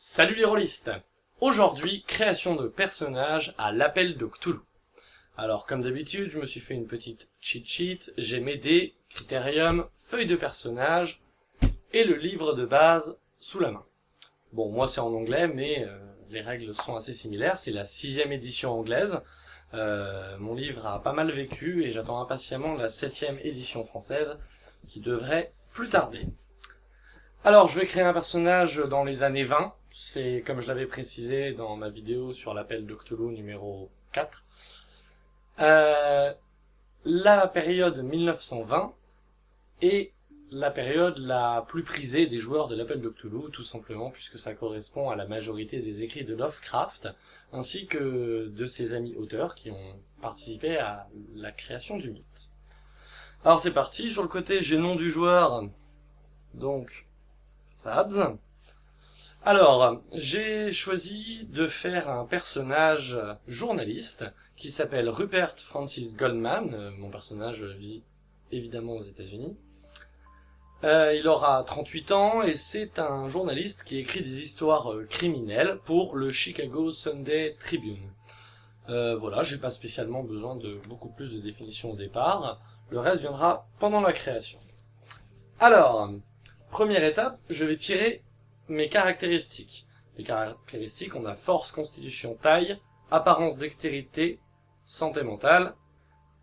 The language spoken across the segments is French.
Salut les rôlistes Aujourd'hui, création de personnages à l'appel de Cthulhu. Alors, comme d'habitude, je me suis fait une petite cheat sheet, j'ai mes dés, critérium, feuille de personnage, et le livre de base sous la main. Bon, moi c'est en anglais, mais euh, les règles sont assez similaires, c'est la sixième édition anglaise. Euh, mon livre a pas mal vécu, et j'attends impatiemment la septième édition française, qui devrait plus tarder. Alors, je vais créer un personnage dans les années 20, c'est comme je l'avais précisé dans ma vidéo sur l'appel Cthulhu numéro 4. Euh, la période 1920 est la période la plus prisée des joueurs de l'appel de tout simplement puisque ça correspond à la majorité des écrits de Lovecraft, ainsi que de ses amis auteurs qui ont participé à la création du mythe. Alors c'est parti, sur le côté j'ai nom du joueur, donc Fabs. Alors, j'ai choisi de faire un personnage journaliste qui s'appelle Rupert Francis Goldman. Euh, mon personnage vit évidemment aux États-Unis. Euh, il aura 38 ans et c'est un journaliste qui écrit des histoires euh, criminelles pour le Chicago Sunday Tribune. Euh, voilà, j'ai pas spécialement besoin de beaucoup plus de définitions au départ. Le reste viendra pendant la création. Alors, première étape, je vais tirer mes caractéristiques. Les caractéristiques, on a force, constitution, taille, apparence, dextérité, santé mentale,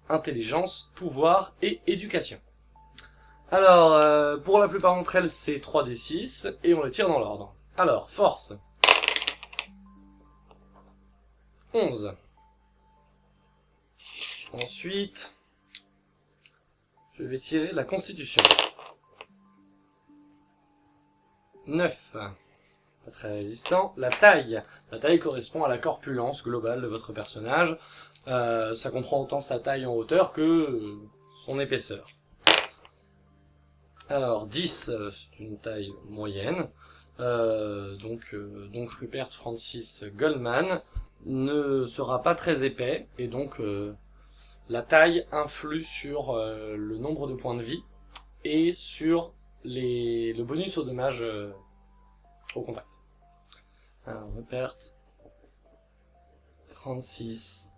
intelligence, pouvoir et éducation. Alors, euh, pour la plupart d'entre elles, c'est 3d6, et on les tire dans l'ordre. Alors, force. 11. Ensuite, je vais tirer la constitution. 9. Pas très résistant. La taille. La taille correspond à la corpulence globale de votre personnage. Euh, ça comprend autant sa taille en hauteur que euh, son épaisseur. Alors, 10, euh, c'est une taille moyenne. donc, donc Rupert Francis Goldman ne sera pas très épais, et donc la taille influe sur le nombre de points de vie et sur le bonus au dommage euh, au contact. Alors, Rupert, Francis,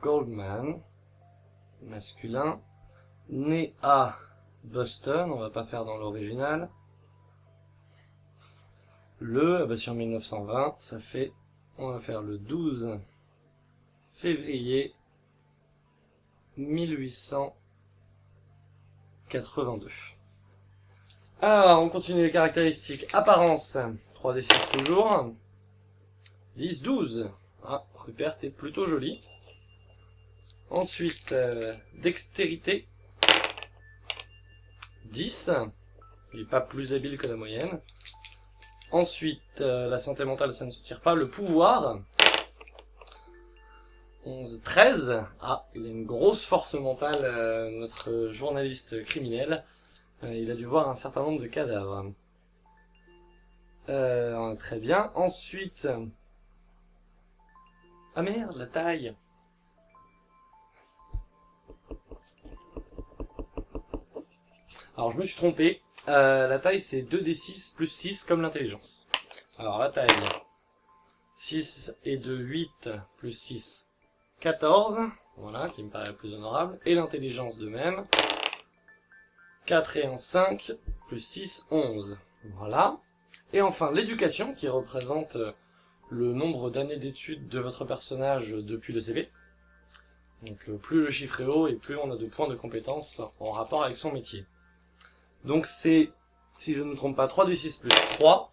Goldman, masculin, né à Boston, on va pas faire dans l'original. Le, ah bah sur 1920, ça fait, on va faire le 12 février 1800 82. Alors, on continue les caractéristiques. Apparence, 3d6 toujours. 10, 12. Ah, Rupert est plutôt joli. Ensuite, euh, dextérité. 10. Il n'est pas plus habile que la moyenne. Ensuite, euh, la santé mentale, ça ne se tire pas. Le pouvoir. 11, 13. Ah, il a une grosse force mentale, euh, notre journaliste criminel. Euh, il a dû voir un certain nombre de cadavres. Euh, très bien. Ensuite... Ah merde, la taille Alors, je me suis trompé. la taille, c'est 2d6 plus 6 comme l'intelligence. Alors, la taille... 6 et 2, 8 plus 6, 14, voilà, qui me paraît plus honorable, et l'intelligence de même. 4 et 1, 5, plus 6, 11. Voilà. Et enfin, l'éducation, qui représente euh, le nombre d'années d'études de votre personnage depuis le CV. Donc euh, plus le chiffre est haut, et plus on a de points de compétence en rapport avec son métier. Donc c'est, si je ne me trompe pas, 3d6 plus 3.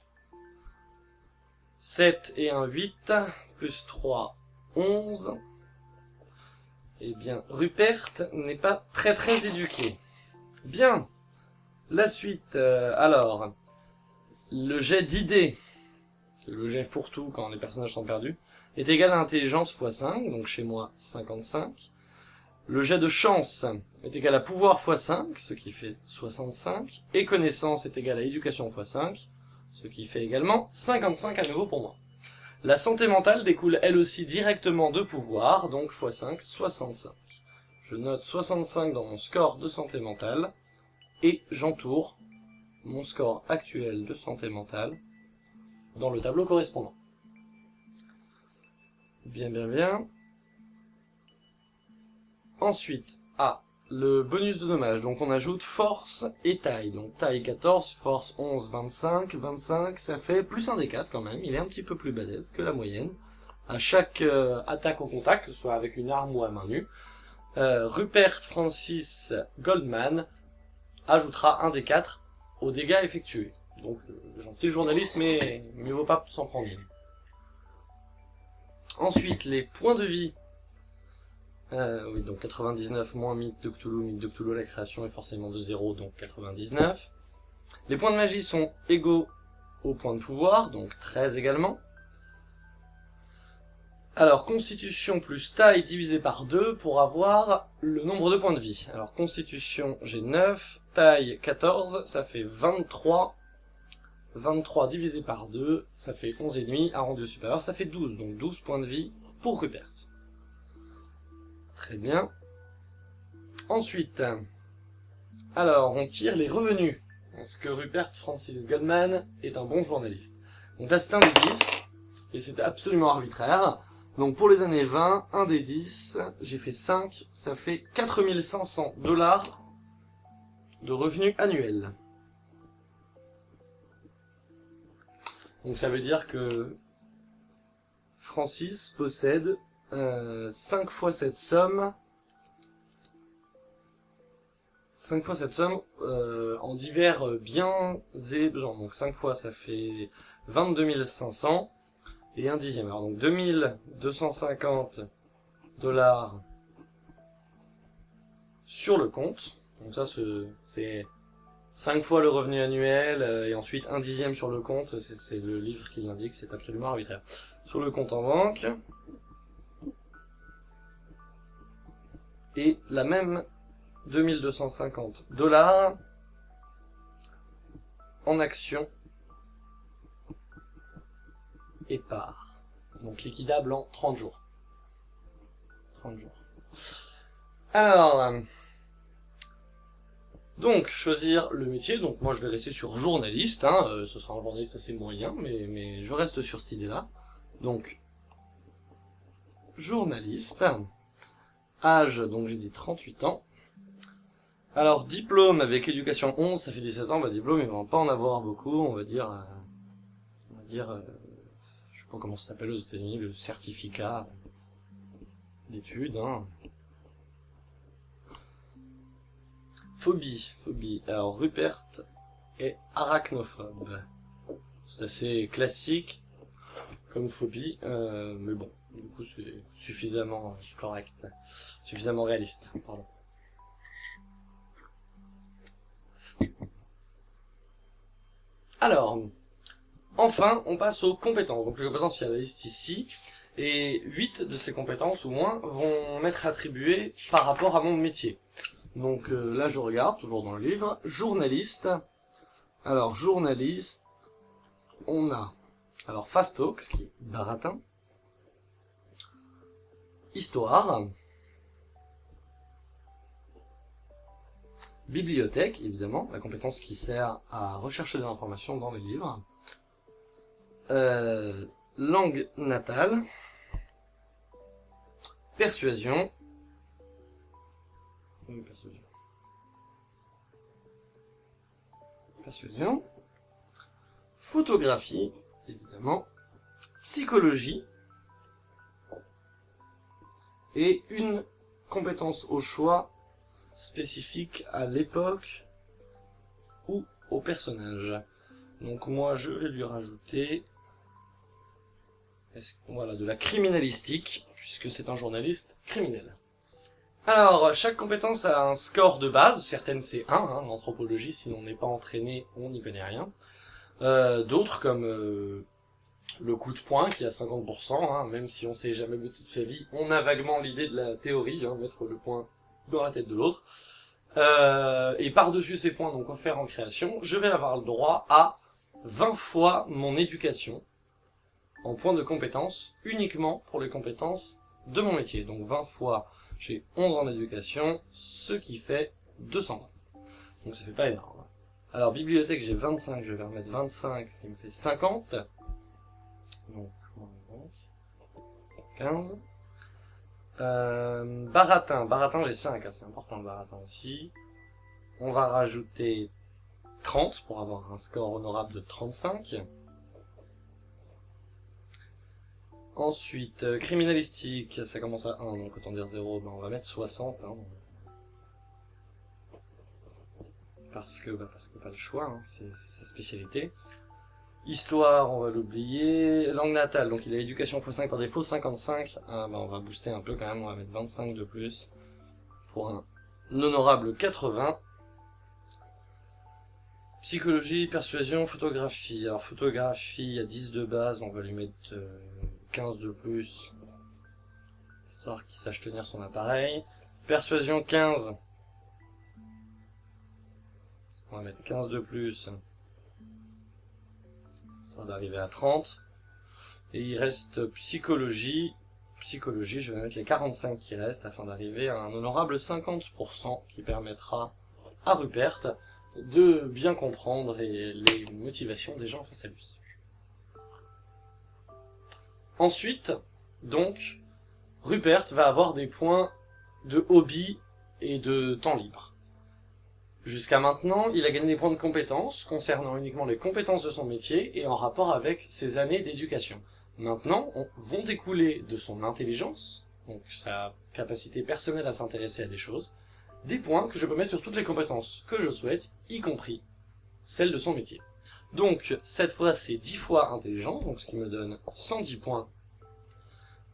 7 et 1, 8, plus 3, 11. Eh bien, Rupert n'est pas très très éduqué. Bien. La suite, euh, alors, le jet d'idées, le jet fourre-tout quand les personnages sont perdus, est égal à intelligence x 5, donc chez moi 55. Le jet de chance est égal à pouvoir x 5, ce qui fait 65. Et connaissance est égal à éducation x 5, ce qui fait également 55 à nouveau pour moi. La santé mentale découle elle aussi directement de pouvoir, donc x5, 65. Je note 65 dans mon score de santé mentale, et j'entoure mon score actuel de santé mentale dans le tableau correspondant. Bien, bien, bien. Ensuite, ah, le bonus de dommage. Donc on ajoute force et taille. Donc taille 14, force 11, 25. 25, ça fait plus un des 4 quand même. Il est un petit peu plus balèze que la moyenne. À chaque euh, attaque au contact, que ce soit avec une arme ou à main nue, euh, Rupert Francis Goldman ajoutera un des 4 aux dégâts effectués. Donc, euh, gentil journaliste, mais mieux vaut pas s'en prendre. Ensuite, les points de vie. Euh, oui, donc 99 moins mythe de Cthulhu. Mythe de Cthulhu, la création est forcément de 0, donc 99. Les points de magie sont égaux aux points de pouvoir, donc 13 également. Alors, constitution plus taille divisé par 2 pour avoir le nombre de points de vie. Alors, constitution, j'ai 9, taille 14, ça fait 23. 23 divisé par 2, ça fait 11,5, arrondi au supérieur, ça fait 12, donc 12 points de vie pour Rupert. Très bien. Ensuite, alors, on tire les revenus. Est-ce que Rupert Francis Goldman est un bon journaliste? Donc c'est un des 10, et c'est absolument arbitraire. Donc pour les années 20, un des 10, j'ai fait 5, ça fait 4500 dollars de revenus annuels. Donc ça veut dire que Francis possède euh, 5 fois cette somme 5 fois cette somme euh, en divers biens et besoins. Donc 5 fois ça fait 22 500 et un dixième. Alors donc 2250 dollars sur le compte. Donc ça c'est 5 fois le revenu annuel euh, et ensuite un dixième sur le compte. C'est le livre qui l'indique, c'est absolument arbitraire. Sur le compte en banque. Et la même 2250 dollars en actions et part. Donc liquidable en 30 jours. 30 jours. Alors, euh, donc choisir le métier, donc moi je vais rester sur journaliste, hein, euh, ce sera un journaliste assez moyen, mais, mais je reste sur cette idée-là. Donc, journaliste, âge, donc j'ai dit 38 ans. Alors, diplôme avec éducation 11, ça fait 17 ans, bah diplôme il va pas en avoir beaucoup, on va dire, euh, on va dire comment ça s'appelle aux États-Unis, le certificat d'études. Hein? Phobie, phobie. Alors Rupert est arachnophobe. C'est assez classique comme phobie, euh, mais bon, du coup c'est suffisamment correct, suffisamment réaliste. Pardon. Alors, Enfin, on passe aux compétences. Donc les compétences, il y a la liste ici. Et 8 de ces compétences, au moins, vont m'être attribuées par rapport à mon métier. Donc euh, là, je regarde, toujours dans le livre. Journaliste. Alors, journaliste, on a... Alors, Fast Talks, qui est baratin. Histoire. Bibliothèque, évidemment, la compétence qui sert à rechercher des informations dans les livres. Euh, langue natale, persuasion, persuasion, persuasion, photographie, évidemment, psychologie, et une compétence au choix spécifique à l'époque ou au personnage. Donc moi je vais lui rajouter voilà, de la criminalistique, puisque c'est un journaliste criminel. Alors, chaque compétence a un score de base, certaines c'est 1, hein, en anthropologie, si on n'est pas entraîné, on n'y connaît rien. Euh, d'autres, comme euh, le coup de poing, qui a 50%, hein, même si on sait jamais toute sa vie, on a vaguement l'idée de la théorie, hein, mettre le point dans la tête de l'autre. Euh, et par-dessus ces points donc offerts en création, je vais avoir le droit à 20 fois mon éducation, en points de compétence uniquement pour les compétences de mon métier. Donc 20 fois, j'ai 11 en éducation, ce qui fait 220. Donc ça fait pas énorme. Alors bibliothèque, j'ai 25, je vais remettre 25, ça me fait 50. Donc, 15. Euh, baratin, baratin j'ai 5, hein, c'est important le baratin aussi. On va rajouter 30 pour avoir un score honorable de 35. Ensuite, euh, criminalistique, ça commence à 1, donc autant dire 0, ben on va mettre 60. Hein. Parce que, bah parce que pas le choix, hein, c'est sa spécialité. Histoire, on va l'oublier. Langue natale, donc il a éducation x5 par défaut, 55. Ah, bah on va booster un peu quand même, on va mettre 25 de plus. Pour un honorable 80. Psychologie, persuasion, photographie. Alors photographie, il y a 10 de base, on va lui mettre 15 euh, de plus. Histoire qu'il sache tenir son appareil. Persuasion 15. On va mettre 15 de plus. Histoire d'arriver à 30. Et il reste psychologie. Psychologie, je vais mettre les 45 qui restent afin d'arriver à un honorable 50% qui permettra à Rupert de bien comprendre les motivations des gens face à lui. Ensuite, donc, Rupert va avoir des points de hobby et de temps libre. Jusqu'à maintenant, il a gagné des points de compétences concernant uniquement les compétences de son métier et en rapport avec ses années d'éducation. Maintenant, on, vont découler de son intelligence, donc sa capacité personnelle à s'intéresser à des choses, des points que je peux mettre sur toutes les compétences que je souhaite, y compris celles de son métier. Donc, cette fois, c'est 10 fois intelligent, donc ce qui me donne 110 points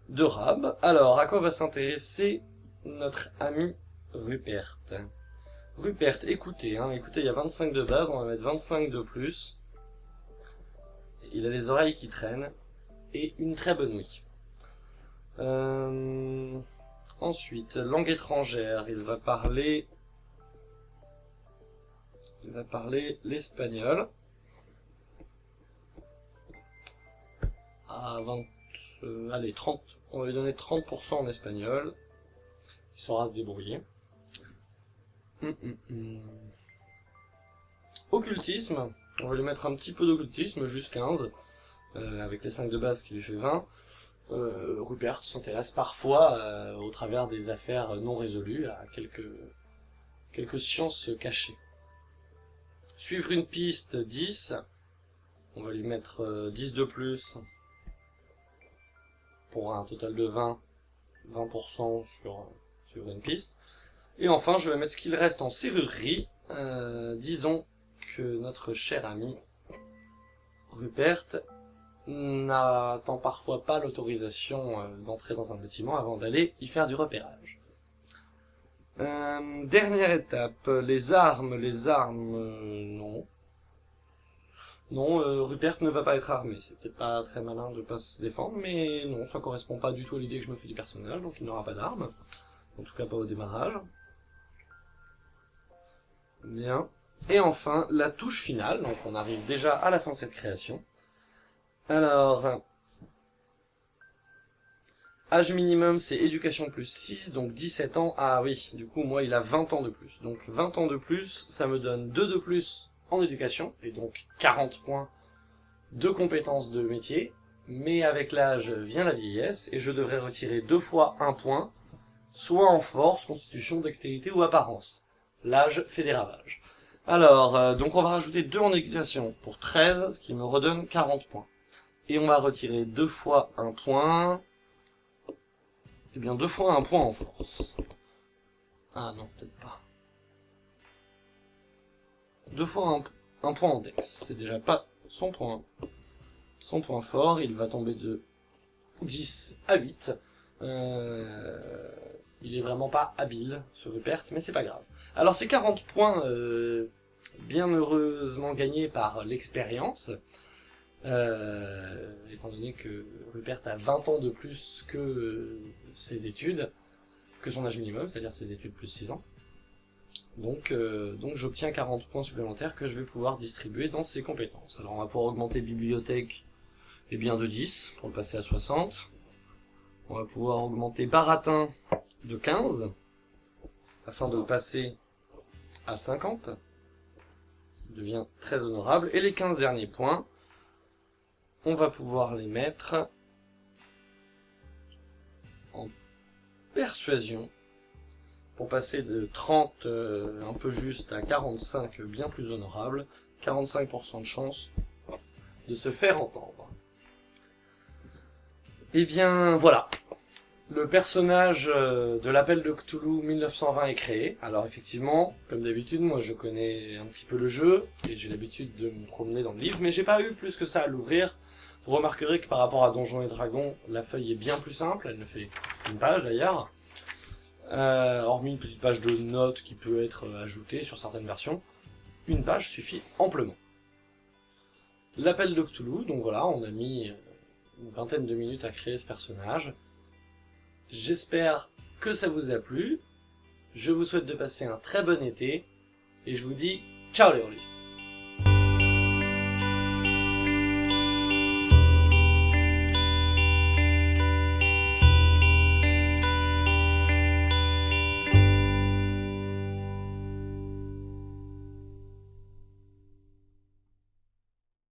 de rab. Alors, à quoi va s'intéresser notre ami Rupert? Rupert, écoutez, hein, écoutez, il y a 25 de base, on va mettre 25 de plus. Il a les oreilles qui traînent, et une très bonne nuit. Euh... Ensuite, langue étrangère, il va parler... Il va parler l'espagnol. À 20... Euh, allez, 30... On va lui donner 30% en espagnol. Il saura se débrouiller. Hum, hum, hum. Occultisme. On va lui mettre un petit peu d'occultisme, juste 15. Euh, avec les 5 de base qui lui fait 20 euh, Rupert s'intéresse parfois, euh, au travers des affaires non résolues, à quelques, quelques sciences cachées. Suivre une piste, 10. On va lui mettre 10 euh, de plus, pour un total de 20, 20% sur, sur une piste. Et enfin, je vais mettre ce qu'il reste en serrurerie. Euh, disons que notre cher ami Rupert n'attend parfois pas l'autorisation euh, d'entrer dans un bâtiment avant d'aller y faire du repérage. Euh, dernière étape, les armes, les armes, euh, non. Non, Rupert ne va pas être armé, c'est peut-être pas très malin de pas se défendre, mais non, ça correspond pas du tout à l'idée que je me fais du personnage, donc il n'aura pas d'armes. En tout cas pas au démarrage. Bien. Et enfin, la touche finale, donc on arrive déjà à la fin de cette création. Alors, âge minimum c'est éducation plus 6, donc 17 ans. Ah oui, du coup moi il a 20 ans de plus. Donc 20 ans de plus, ça me donne 2 de plus en éducation, et donc 40 points de compétences de métier. Mais avec l'âge vient la vieillesse, et je devrais retirer deux fois un point, soit en force, constitution, dextérité ou apparence. L'âge fait des ravages. Alors, euh, donc on va rajouter 2 en éducation pour 13, ce qui me redonne 40 points. Et on va retirer deux fois un point. Eh bien, deux fois un point en force. Ah non, peut-être pas. Deux fois un, point en dex. C'est déjà pas son point. Son point fort, il va tomber de 10 à 8. Euh, il est vraiment pas habile, ce Rupert, mais c'est pas grave. Alors ces 40 points, euh, bien heureusement gagnés par l'expérience, euh, étant donné que Rupert a 20 ans de plus que ses études, que son âge minimum, c'est-à-dire ses études plus 6 ans. Donc, euh, donc j'obtiens 40 points supplémentaires que je vais pouvoir distribuer dans ses compétences. Alors on va pouvoir augmenter bibliothèque et bien de 10 pour le passer à 60. On va pouvoir augmenter baratin de 15 afin de le passer à 50. Ça devient très honorable. Et les 15 derniers points, on va pouvoir les mettre en persuasion pour passer de 30 euh, un peu juste à 45 bien plus honorable, 45% de chance de se faire entendre. Et eh bien voilà, le personnage euh, de l'appel de Cthulhu 1920 est créé. Alors effectivement, comme d'habitude, moi je connais un petit peu le jeu, et j'ai l'habitude de me promener dans le livre, mais j'ai pas eu plus que ça à l'ouvrir. Vous remarquerez que par rapport à Donjons et Dragons, la feuille est bien plus simple, elle ne fait une page d'ailleurs. Euh, hormis une petite page de notes qui peut être ajoutée sur certaines versions, une page suffit amplement. L'appel de donc voilà, on a mis une vingtaine de minutes à créer ce personnage. J'espère que ça vous a plu, je vous souhaite de passer un très bon été, et je vous dis ciao les rôlistes